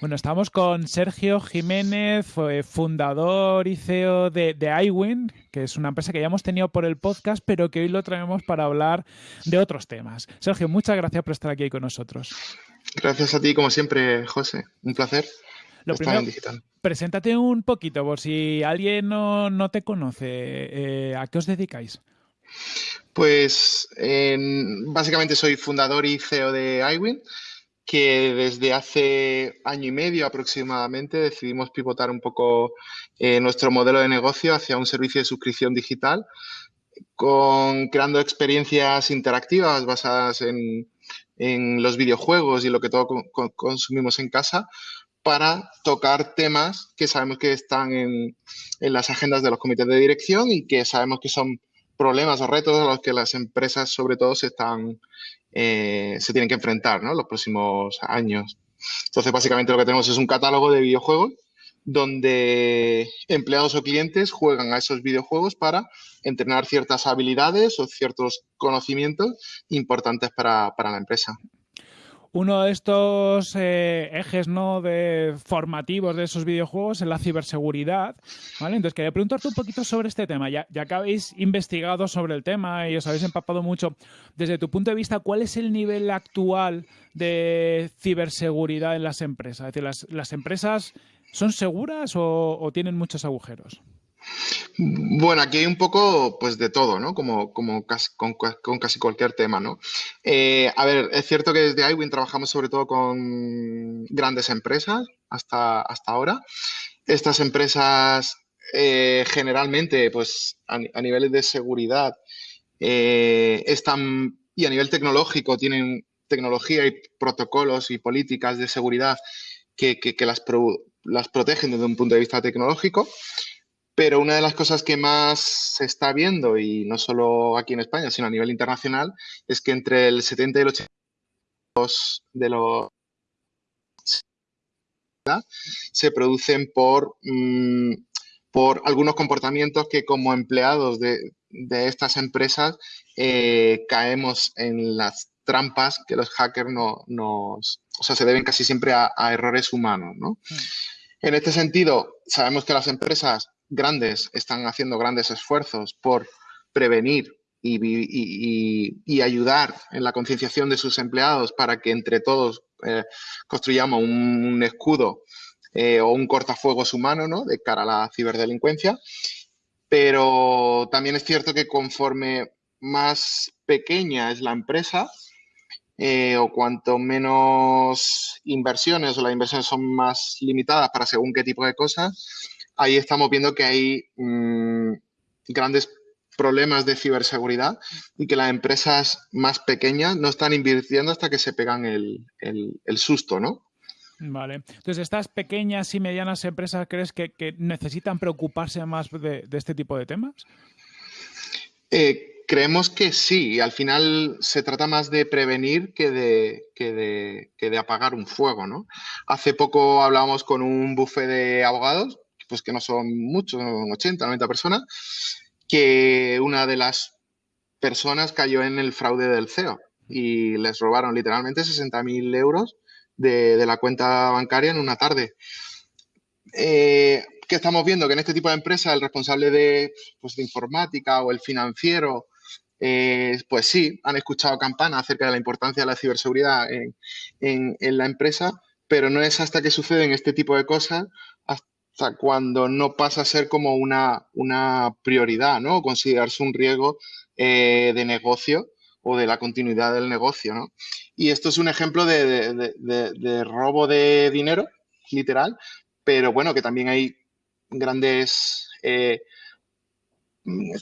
Bueno, estamos con Sergio Jiménez, fundador y CEO de, de iWin, que es una empresa que ya hemos tenido por el podcast, pero que hoy lo traemos para hablar de otros temas. Sergio, muchas gracias por estar aquí con nosotros. Gracias a ti, como siempre, José. Un placer. Lo primero, preséntate un poquito, por si alguien no, te conoce. Eh, ¿A qué os dedicáis? Pues básicamente soy fundador y CEO de iWin que desde hace año y medio aproximadamente decidimos pivotar un poco eh, nuestro modelo de negocio hacia un servicio de suscripción digital, con, creando experiencias interactivas basadas en, los videojuegos y lo que todos consumimos en casa para tocar temas que sabemos que están en, las agendas de los comités de dirección y que sabemos que son problemas o retos a los que las empresas sobre todo se están eh, se tienen que enfrentar ¿no? los próximos años. Entonces, básicamente lo que tenemos es un catálogo de videojuegos donde empleados o clientes juegan a esos videojuegos para entrenar ciertas habilidades o ciertos conocimientos importantes para, para la empresa uno de estos eh, ejes ¿no? de formativos de esos videojuegos es la ciberseguridad. ¿vale? Entonces, quería preguntarte un poquito sobre este tema. Ya, ya que habéis investigado sobre el tema y os habéis empapado mucho, desde tu punto de vista, ¿cuál es el nivel actual de ciberseguridad en las empresas? Es decir, ¿las, empresas son seguras o tienen muchos agujeros? Bueno, aquí hay un poco pues de todo, ¿no? Como, como con, casi cualquier tema, ¿no? Eh, a ver, es cierto que desde iWin trabajamos sobre todo con grandes empresas hasta, hasta ahora. Estas empresas eh, generalmente, pues a, niveles de seguridad, eh, están y a nivel tecnológico tienen tecnología y protocolos y políticas de seguridad que, las, las protegen desde un punto de vista tecnológico. Pero una de las cosas que más se está viendo, y no solo aquí en España, sino a nivel internacional, es que entre el 70 y el 80 de los se producen por, mm, por algunos comportamientos que como empleados de, estas empresas eh, caemos en las trampas que los hackers no, nos... O sea, se deben casi siempre a, errores humanos, ¿no? Mm. En este sentido, sabemos que las empresas grandes están haciendo grandes esfuerzos por prevenir y, ayudar en la concienciación de sus empleados para que entre todos eh, construyamos un, escudo eh, o un cortafuegos humano ¿no? de cara a la ciberdelincuencia. Pero también es cierto que conforme más pequeña es la empresa, eh, o cuanto menos inversiones o las inversiones son más limitadas para según qué tipo de cosas, ahí estamos viendo que hay mm, grandes problemas de ciberseguridad y que las empresas más pequeñas no están invirtiendo hasta que se pegan el, susto, ¿no? Vale. Entonces, ¿estas pequeñas y medianas empresas crees que, necesitan preocuparse más de, este tipo de temas? Eh, creemos que sí. Al final se trata más de prevenir que de, que de, que de apagar un fuego, ¿no? Hace poco hablábamos con un buffet de abogados pues que no son muchos, 80, 90 personas, que una de las personas cayó en el fraude del CEO y les robaron literalmente 60.000 euros de, la cuenta bancaria en una tarde. Eh, ¿Qué estamos viendo? Que en este tipo de empresas el responsable de, pues, de informática o el financiero, eh, pues sí, han escuchado campanas acerca de la importancia de la ciberseguridad en, en, la empresa, pero no es hasta que suceden este tipo de cosas o cuando no pasa a ser como una, una prioridad, ¿no? O considerarse un riesgo eh, de negocio o de la continuidad del negocio, ¿no? Y esto es un ejemplo de, robo de dinero, literal, pero bueno, que también hay grandes... Eh,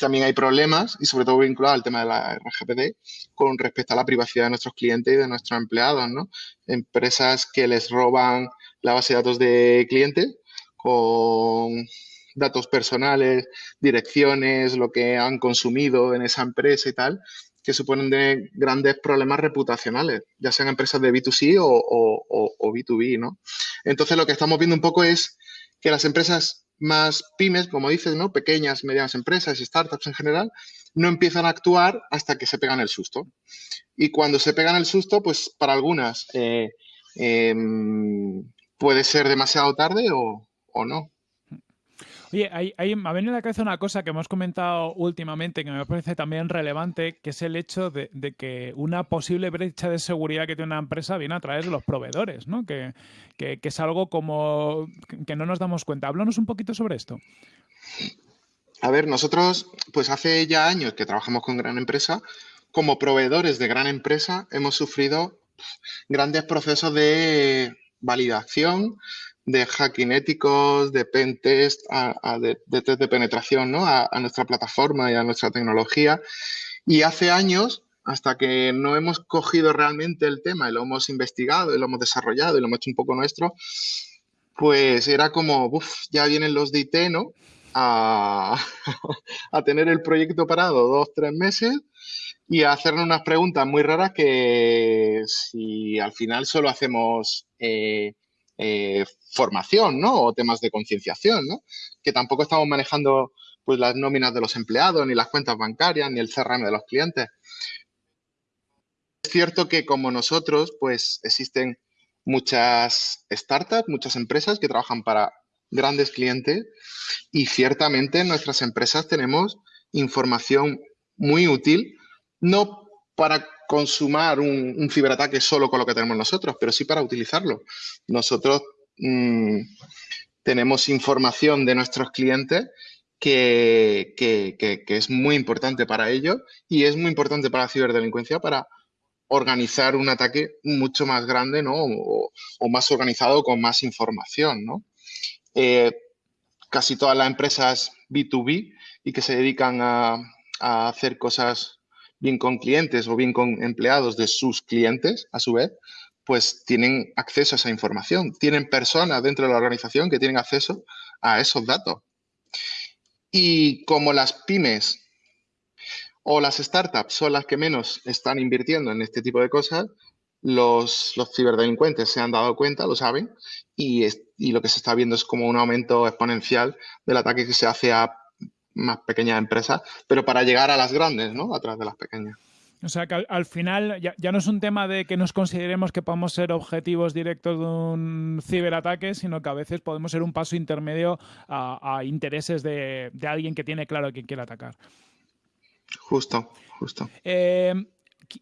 también hay problemas y sobre todo vinculado al tema de la RGPD con respecto a la privacidad de nuestros clientes y de nuestros empleados, ¿no? Empresas que les roban la base de datos de clientes con datos personales, direcciones, lo que han consumido en esa empresa y tal, que suponen de grandes problemas reputacionales, ya sean empresas de B2C o, B2B, ¿no? Entonces, lo que estamos viendo un poco es que las empresas más pymes, como dices, ¿no? Pequeñas, medianas empresas y startups en general, no empiezan a actuar hasta que se pegan el susto. Y cuando se pegan el susto, pues para algunas eh, em, puede ser demasiado tarde o, o no. Oye, hay, me ha venido a la cabeza una cosa que hemos comentado últimamente que me parece también relevante, que es el hecho de, que una posible brecha de seguridad que tiene una empresa viene a través de los proveedores, ¿no? Que, es algo como que no nos damos cuenta. Háblanos un poquito sobre esto. A ver, nosotros, pues hace ya años que trabajamos con gran empresa, como proveedores de gran empresa hemos sufrido grandes procesos de validación, de hacking éticos, de pen test, de, test de penetración ¿no? a, nuestra plataforma y a nuestra tecnología. Y hace años, hasta que no hemos cogido realmente el tema y lo hemos investigado y lo hemos desarrollado y lo hemos hecho un poco nuestro, pues era como, uff, ya vienen los de IT, ¿no? A, a, tener el proyecto parado dos, tres meses y a hacernos unas preguntas muy raras que si al final solo hacemos eh, eh, formación, ¿no? O temas de concienciación, ¿no? Que tampoco estamos manejando pues las nóminas de los empleados, ni las cuentas bancarias, ni el CRM de los clientes. Es cierto que como nosotros, pues existen muchas startups, muchas empresas que trabajan para grandes clientes y ciertamente en nuestras empresas tenemos información muy útil, no para consumar un, ciberataque solo con lo que tenemos nosotros, pero sí para utilizarlo. Nosotros mm, tenemos información de nuestros clientes que, es muy importante para ellos y es muy importante para la ciberdelincuencia para organizar un ataque mucho más grande ¿no? o, más organizado con más información. ¿no? Eh, casi todas las empresas B2B y que se dedican a hacer cosas bien con clientes o bien con empleados de sus clientes, a su vez, pues tienen acceso a esa información. Tienen personas dentro de la organización que tienen acceso a esos datos. Y como las pymes o las startups son las que menos están invirtiendo en este tipo de cosas, los, ciberdelincuentes se han dado cuenta, lo saben, y, y, lo que se está viendo es como un aumento exponencial del ataque que se hace a más pequeñas empresas, pero para llegar a las grandes, ¿no? A través de las pequeñas. O sea que al, final ya, no es un tema de que nos consideremos que podemos ser objetivos directos de un ciberataque, sino que a veces podemos ser un paso intermedio a, intereses de, alguien que tiene claro a quién quiere atacar. Justo, justo. Eh,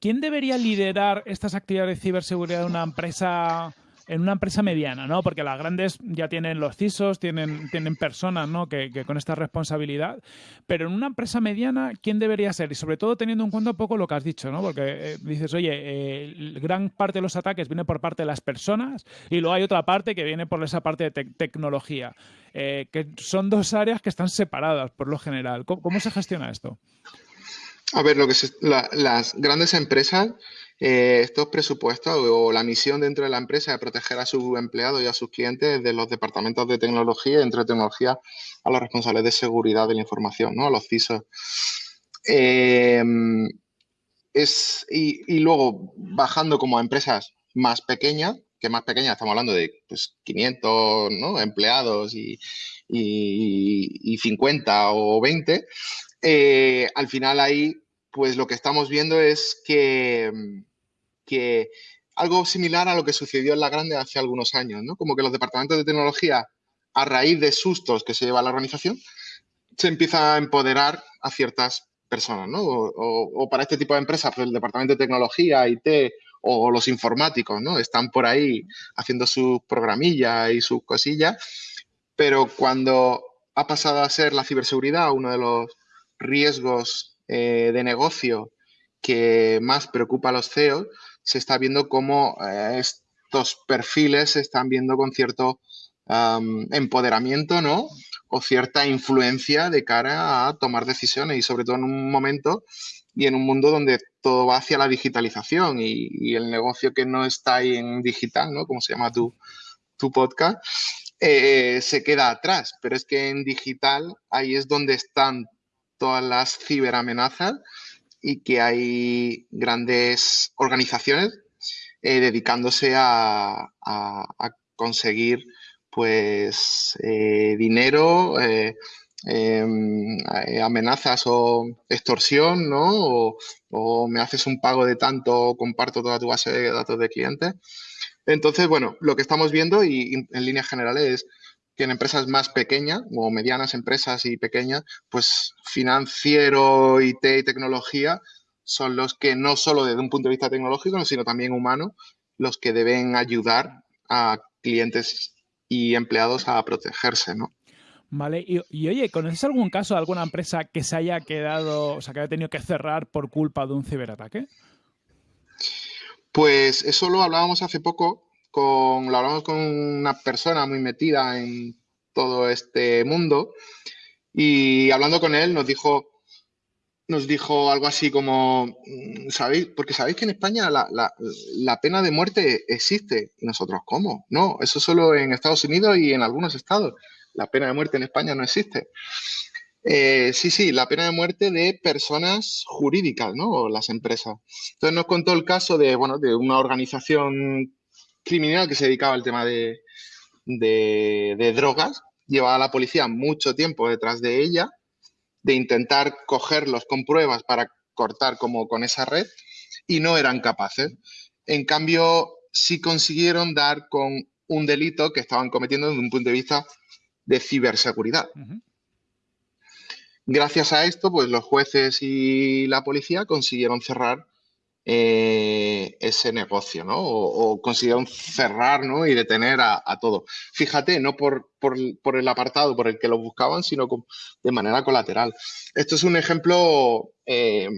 ¿Quién debería liderar estas actividades de ciberseguridad de una empresa en una empresa mediana, ¿no? Porque las grandes ya tienen los CISOs, tienen, tienen personas, ¿no? Que, con esta responsabilidad. Pero en una empresa mediana, ¿quién debería ser? Y sobre todo teniendo en cuenta un poco lo que has dicho, ¿no? Porque eh, dices, oye, eh, gran parte de los ataques viene por parte de las personas y luego hay otra parte que viene por esa parte de tecnología. Eh, que son dos áreas que están separadas por lo general. ¿Cómo, se gestiona esto? A ver, lo que las grandes empresas eh, estos presupuestos o la misión dentro de la empresa de proteger a sus empleados y a sus clientes de los departamentos de tecnología dentro de tecnología a los responsables de seguridad de la información, ¿no? a los CISOs. Em, es, y, luego, bajando como a empresas más pequeñas, que más pequeñas estamos hablando de pues, 500 empleados y, y, 50 o 20, eh, al final ahí pues lo que estamos viendo es que, que algo similar a lo que sucedió en la grande hace algunos años, ¿no? Como que los departamentos de tecnología, a raíz de sustos que se lleva la organización, se empieza a empoderar a ciertas personas, ¿no? O, para este tipo de empresas, pues el departamento de tecnología, IT o los informáticos, ¿no? Están por ahí haciendo sus programillas y sus cosillas, pero cuando ha pasado a ser la ciberseguridad uno de los riesgos eh, de negocio que más preocupa a los CEOs, se está viendo cómo eh, estos perfiles se están viendo con cierto empoderamiento, ¿no? O cierta influencia de cara a tomar decisiones y sobre todo en un momento y en un mundo donde todo va hacia la digitalización y, el negocio que no está ahí en digital, ¿no? Como se llama tu, tu podcast, eh, se queda atrás. Pero es que en digital ahí es donde están todas las ciberamenazas y que hay grandes organizaciones eh, dedicándose a, conseguir pues eh, dinero, eh, em, amenazas o extorsión, ¿no? O, me haces un pago de tanto, comparto toda tu base de datos de clientes. Entonces, bueno, lo que estamos viendo y en líneas generales es que en empresas más pequeñas o medianas empresas y pequeñas, pues financiero, IT y tecnología son los que no solo desde un punto de vista tecnológico, sino también humano, los que deben ayudar a clientes y empleados a protegerse, ¿no? Vale, y, oye, ¿conoces algún caso de alguna empresa que se haya quedado, o sea, que haya tenido que cerrar por culpa de un ciberataque? Pues eso lo hablábamos hace poco con, lo hablamos con una persona muy metida en todo este mundo y hablando con él nos dijo, nos dijo algo así como, mm, ¿sabéis? Porque sabéis que en España la, la, pena de muerte existe. Y nosotros, ¿cómo? No, eso solo en Estados Unidos y en algunos estados. La pena de muerte en España no existe. Eh, sí, sí, la pena de muerte de personas jurídicas, ¿no? O las empresas. Entonces nos contó el caso de, bueno, de una organización criminal que se dedicaba al tema de, drogas. Llevaba a la policía mucho tiempo detrás de ella, de intentar cogerlos con pruebas para cortar como con esa red y no eran capaces. En cambio, sí consiguieron dar con un delito que estaban cometiendo desde un punto de vista de ciberseguridad. Gracias a esto, pues los jueces y la policía consiguieron cerrar eh, ese negocio, ¿no? O, consiguieron cerrar, ¿no? Y detener a, todo. Fíjate, no por, el apartado por el que lo buscaban, sino de manera colateral. Esto es un ejemplo, eh,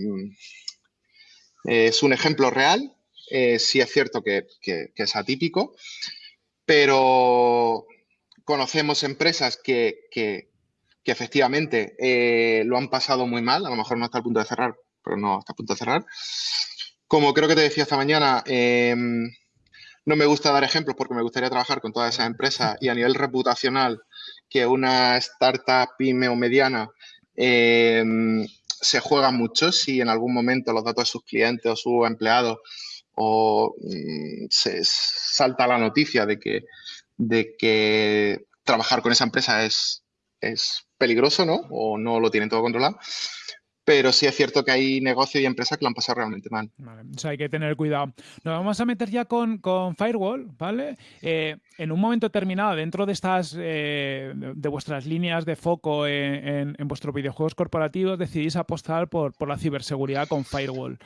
es un ejemplo real. Eh, sí es cierto que, es atípico, pero conocemos empresas que, que efectivamente lo han pasado muy mal, a lo mejor no hasta el punto de cerrar, pero no hasta el punto de cerrar, como creo que te decía esta mañana, em, no me gusta dar ejemplos porque me gustaría trabajar con todas esas empresas y a nivel reputacional que una startup pyme o mediana em, se juega mucho si en algún momento los datos de sus clientes o sus empleados o mm, se salta la noticia de que, de que trabajar con esa empresa es, es peligroso, ¿no? O no lo tienen todo controlado pero sí es cierto que hay negocios y empresas que lo han pasado realmente mal. sea, hay que tener cuidado. Nos vamos a meter ya con, Firewall, ¿vale? Eh, en un momento determinado, dentro de estas, eh, de vuestras líneas de foco en, vuestros videojuegos corporativos, decidís apostar por, la ciberseguridad con Firewall.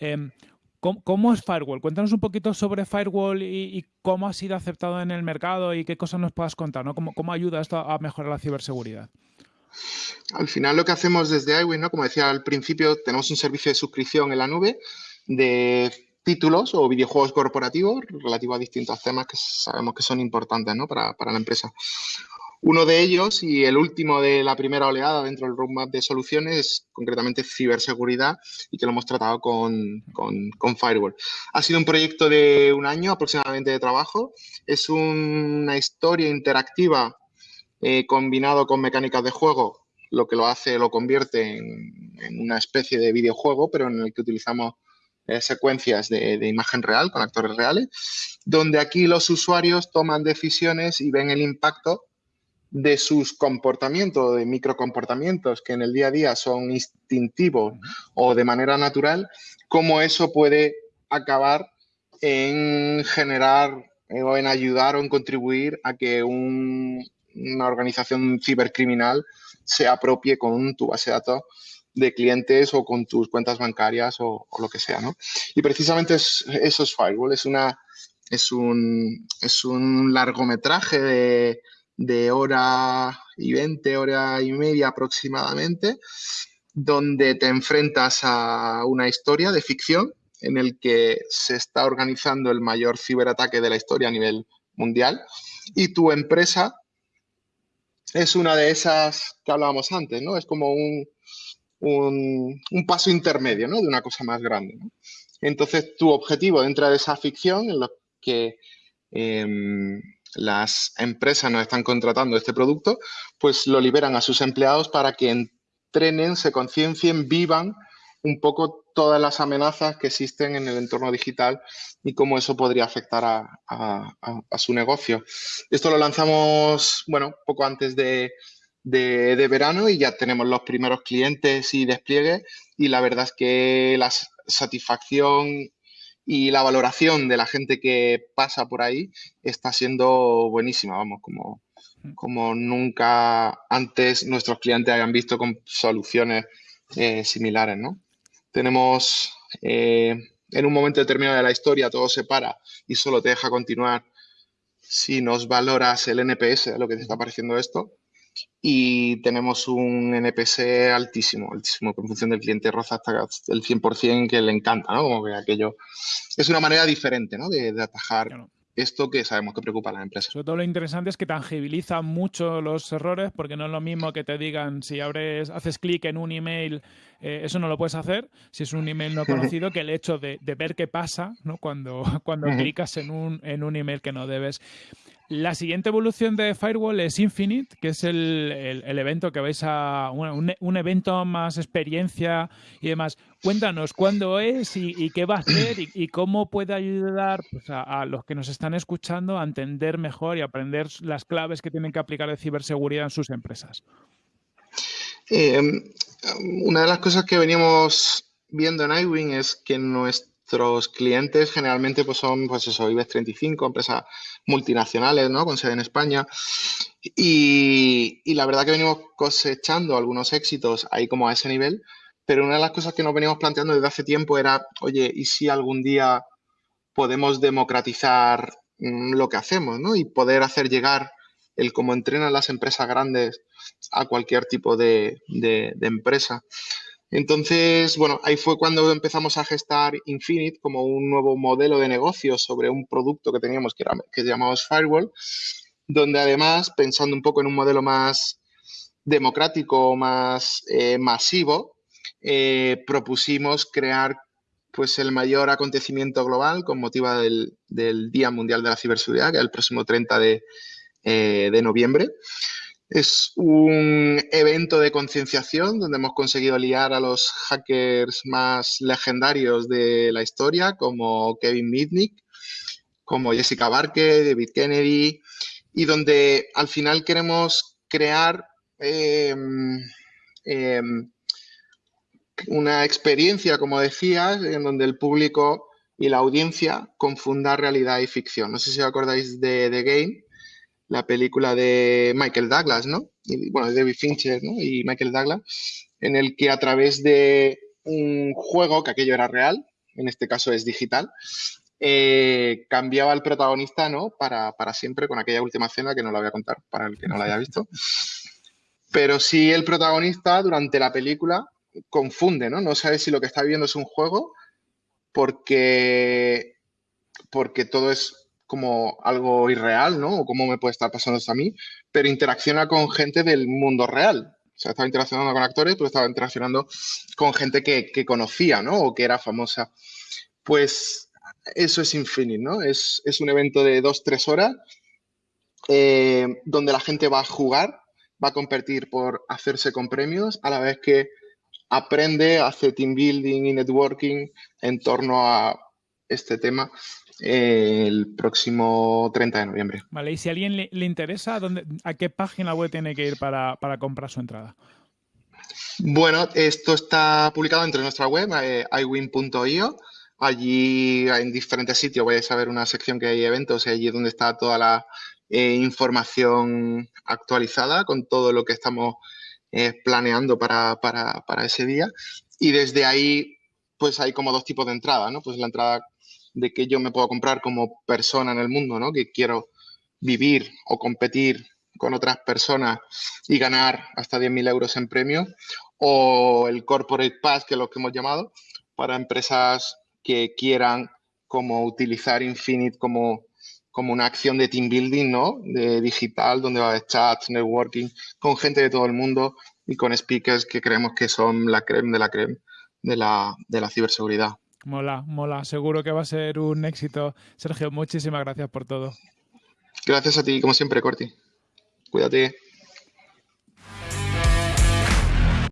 Em, ¿cómo, es Firewall? Cuéntanos un poquito sobre Firewall y, cómo ha sido aceptado en el mercado y qué cosas nos puedas contar, ¿no? ¿Cómo, cómo ayuda esto a mejorar la ciberseguridad? Al final lo que hacemos desde iWin, ¿no? como decía al principio, tenemos un servicio de suscripción en la nube de títulos o videojuegos corporativos relativos a distintos temas que sabemos que son importantes ¿no? para, la empresa. Uno de ellos y el último de la primera oleada dentro del roadmap de soluciones es concretamente ciberseguridad y que lo hemos tratado con, con, Firewall. Ha sido un proyecto de un año aproximadamente de trabajo. Es una historia interactiva eh, combinado con mecánicas de juego, lo que lo hace, lo convierte en, una especie de videojuego, pero en el que utilizamos eh, secuencias de, imagen real con actores reales, donde aquí los usuarios toman decisiones y ven el impacto de sus comportamientos, de microcomportamientos que en el día a día son instintivos o de manera natural, cómo eso puede acabar en generar eh, o en ayudar o en contribuir a que un, una organización cibercriminal se apropie con tu base de datos de clientes o con tus cuentas bancarias o, lo que sea, ¿no? Y precisamente eso es Firewall, es una es un, es un largometraje de, de hora y veinte, hora y media aproximadamente, donde te enfrentas a una historia de ficción en el que se está organizando el mayor ciberataque de la historia a nivel mundial y tu empresa es una de esas que hablábamos antes, ¿no? Es como un, un, paso intermedio, ¿no? De una cosa más grande, Entonces, tu objetivo dentro de esa ficción en lo que em, las empresas nos están contratando este producto, pues lo liberan a sus empleados para que entrenen, se conciencien, vivan un poco todas las amenazas que existen en el entorno digital y cómo eso podría afectar a, su negocio. Esto lo lanzamos, bueno, poco antes de, verano y ya tenemos los primeros clientes y despliegues y la verdad es que la satisfacción y la valoración de la gente que pasa por ahí está siendo buenísima, vamos, como, como nunca antes nuestros clientes hayan visto con soluciones eh, similares, ¿no? Tenemos eh, en un momento determinado de la historia todo se para y solo te deja continuar si nos valoras el NPS, lo que te está pareciendo esto, y tenemos un NPS altísimo, altísimo, en función del cliente roza hasta el 100% que le encanta, ¿no? Como que aquello es una manera diferente, ¿no? De, atajar esto que sabemos que preocupa a las empresas. Sobre todo lo interesante es que tangibiliza mucho los errores, porque no es lo mismo que te digan si abres, haces clic en un email, eh, eso no lo puedes hacer si es un email no conocido, que el hecho de, ver qué pasa ¿no? cuando, cuando clicas en un, en un email que no debes. La siguiente evolución de Firewall es Infinite, que es el, evento que vais a. Un, evento más experiencia y demás. Cuéntanos cuándo es y, qué va a hacer y, cómo puede ayudar pues, a, los que nos están escuchando a entender mejor y aprender las claves que tienen que aplicar de ciberseguridad en sus empresas. Eh, una de las cosas que veníamos viendo en iWing es que nuestro Nuestros clientes generalmente pues son, pues eso, IBEX 35, empresas multinacionales, ¿no? Con sede en España. Y, la verdad que venimos cosechando algunos éxitos ahí como a ese nivel, pero una de las cosas que nos veníamos planteando desde hace tiempo era, oye, ¿y si algún día podemos democratizar mm, lo que hacemos, ¿no? Y poder hacer llegar el cómo entrenan las empresas grandes a cualquier tipo de, de empresa. Entonces, bueno, ahí fue cuando empezamos a gestar Infinite como un nuevo modelo de negocio sobre un producto que teníamos que, era, que llamamos Firewall, donde además, pensando un poco en un modelo más democrático, más eh, masivo, eh, propusimos crear pues el mayor acontecimiento global con motivo del, Día Mundial de la Ciberseguridad, que es el próximo 30 de, eh, de noviembre. Es un evento de concienciación donde hemos conseguido liar a los hackers más legendarios de la historia, como Kevin Mitnick, como Jessica Barker, David Kennedy, y donde al final queremos crear em, em, una experiencia, como decías, en donde el público y la audiencia confunda realidad y ficción. No sé si os acordáis de The Game, la película de Michael Douglas, ¿no? Y, bueno, de David Fincher, ¿no? Y Michael Douglas, en el que a través de un juego, que aquello era real, en este caso es digital, eh, cambiaba el protagonista, ¿no? Para, para, siempre con aquella última escena que no la voy a contar para el que no la haya visto. Pero sí el protagonista durante la película confunde, ¿no? No sabe si lo que está viendo es un juego porque, porque todo es como algo irreal, ¿no? O cómo me puede estar pasando esto a mí, pero interacciona con gente del mundo real. O sea, estaba interaccionando con actores, pero estaba interaccionando con gente que, conocía, ¿no? O que era famosa. Pues eso es Infinite, ¿no? Es, un evento de dos, tres horas eh, donde la gente va a jugar, va a competir por hacerse con premios, a la vez que aprende, hace team building y networking en torno a este tema el próximo 30 de noviembre. Vale, y si a alguien le, interesa, ¿a qué página web tiene que ir para, comprar su entrada? Bueno, esto está publicado dentro de nuestra web, eh, iwin.io. Allí en diferentes sitios vais a ver una sección que hay eventos y allí es donde está toda la eh, información actualizada con todo lo que estamos eh, planeando para, para, ese día. Y desde ahí, pues hay como dos tipos de entrada, ¿no? Pues la entrada de que yo me puedo comprar como persona en el mundo, ¿no? Que quiero vivir o competir con otras personas y ganar hasta 10.000 euros en premios, o el Corporate Pass, que es lo que hemos llamado, para empresas que quieran como utilizar Infinite como, como una acción de team building, ¿no? De digital, donde va a haber chats, networking, con gente de todo el mundo y con speakers que creemos que son la creme de la creme de la, de la ciberseguridad. Mola, mola. Seguro que va a ser un éxito. Sergio, muchísimas gracias por todo. Gracias a ti, como siempre, Corti. Cuídate.